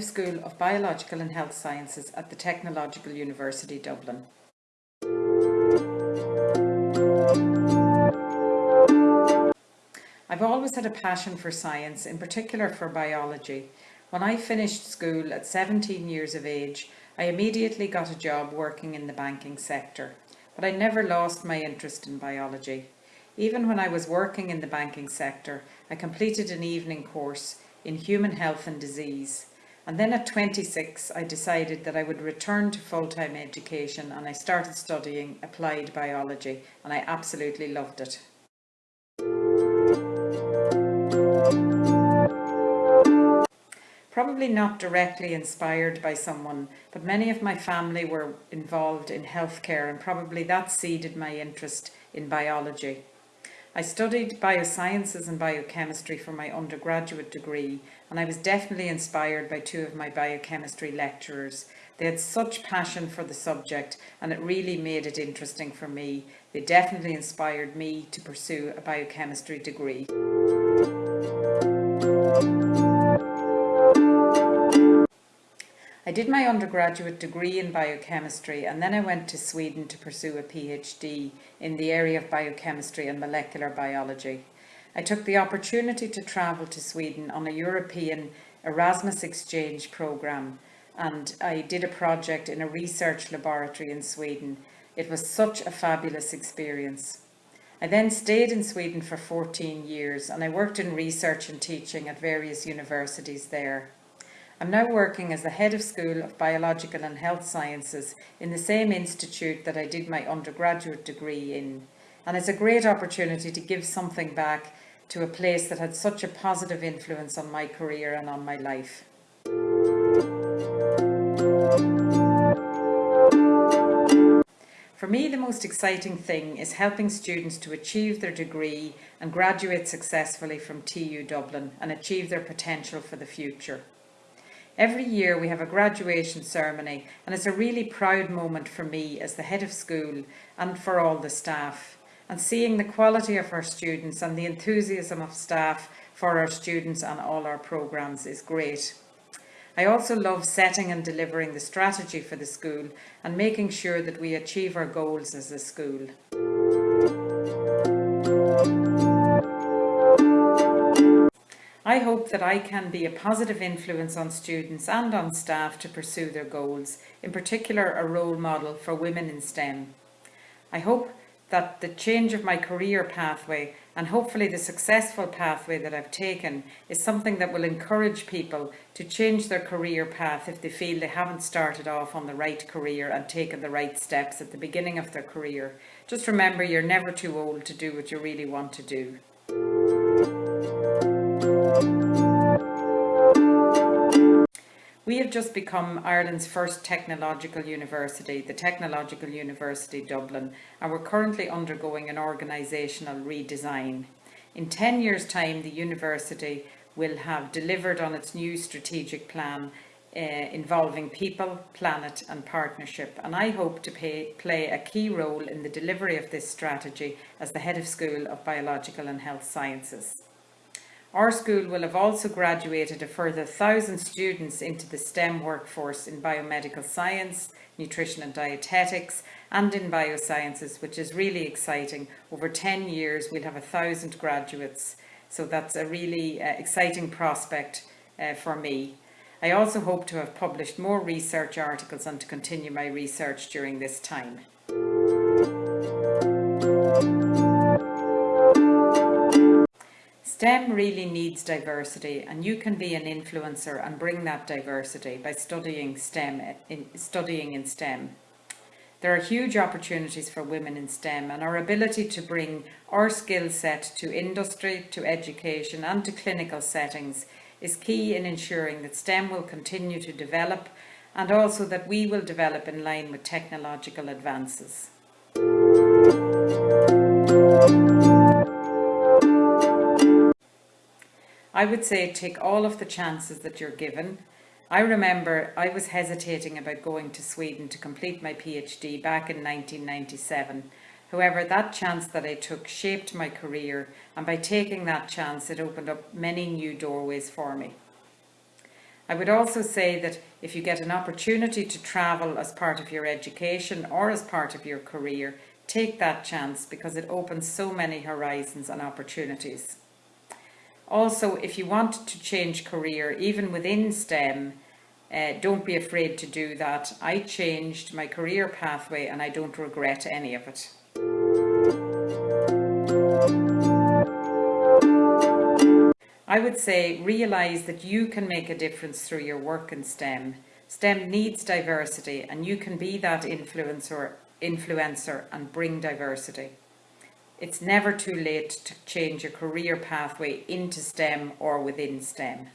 School of Biological and Health Sciences at the Technological University Dublin. I've always had a passion for science, in particular for biology. When I finished school at 17 years of age, I immediately got a job working in the banking sector, but I never lost my interest in biology. Even when I was working in the banking sector, I completed an evening course in human health and disease. And then at 26, I decided that I would return to full-time education and I started studying applied biology and I absolutely loved it. Probably not directly inspired by someone, but many of my family were involved in healthcare and probably that seeded my interest in biology. I studied biosciences and biochemistry for my undergraduate degree and I was definitely inspired by two of my biochemistry lecturers. They had such passion for the subject and it really made it interesting for me. They definitely inspired me to pursue a biochemistry degree. I did my undergraduate degree in biochemistry and then I went to Sweden to pursue a PhD in the area of biochemistry and molecular biology. I took the opportunity to travel to Sweden on a European Erasmus exchange programme and I did a project in a research laboratory in Sweden. It was such a fabulous experience. I then stayed in Sweden for 14 years and I worked in research and teaching at various universities there. I'm now working as the Head of School of Biological and Health Sciences in the same institute that I did my undergraduate degree in. And it's a great opportunity to give something back to a place that had such a positive influence on my career and on my life. For me, the most exciting thing is helping students to achieve their degree and graduate successfully from TU Dublin and achieve their potential for the future. Every year we have a graduation ceremony and it's a really proud moment for me as the head of school and for all the staff. And seeing the quality of our students and the enthusiasm of staff for our students and all our programmes is great. I also love setting and delivering the strategy for the school and making sure that we achieve our goals as a school. I hope that I can be a positive influence on students and on staff to pursue their goals, in particular a role model for women in STEM. I hope that the change of my career pathway and hopefully the successful pathway that I've taken is something that will encourage people to change their career path if they feel they haven't started off on the right career and taken the right steps at the beginning of their career. Just remember you're never too old to do what you really want to do. We have just become Ireland's first technological university, the Technological University Dublin, and we're currently undergoing an organisational redesign. In 10 years' time, the university will have delivered on its new strategic plan uh, involving people, planet and partnership. And I hope to pay, play a key role in the delivery of this strategy as the Head of School of Biological and Health Sciences. Our school will have also graduated a further 1,000 students into the STEM workforce in biomedical science, nutrition and dietetics and in biosciences, which is really exciting. Over 10 years we'll have a thousand graduates, so that's a really uh, exciting prospect uh, for me. I also hope to have published more research articles and to continue my research during this time. STEM really needs diversity and you can be an influencer and bring that diversity by studying STEM, in, studying in STEM. There are huge opportunities for women in STEM and our ability to bring our skill set to industry, to education and to clinical settings is key in ensuring that STEM will continue to develop and also that we will develop in line with technological advances. I would say take all of the chances that you're given. I remember I was hesitating about going to Sweden to complete my PhD back in 1997. However, that chance that I took shaped my career and by taking that chance it opened up many new doorways for me. I would also say that if you get an opportunity to travel as part of your education or as part of your career, take that chance because it opens so many horizons and opportunities. Also, if you want to change career, even within STEM, uh, don't be afraid to do that. I changed my career pathway and I don't regret any of it. I would say realise that you can make a difference through your work in STEM. STEM needs diversity and you can be that influencer, influencer and bring diversity. It's never too late to change your career pathway into STEM or within STEM.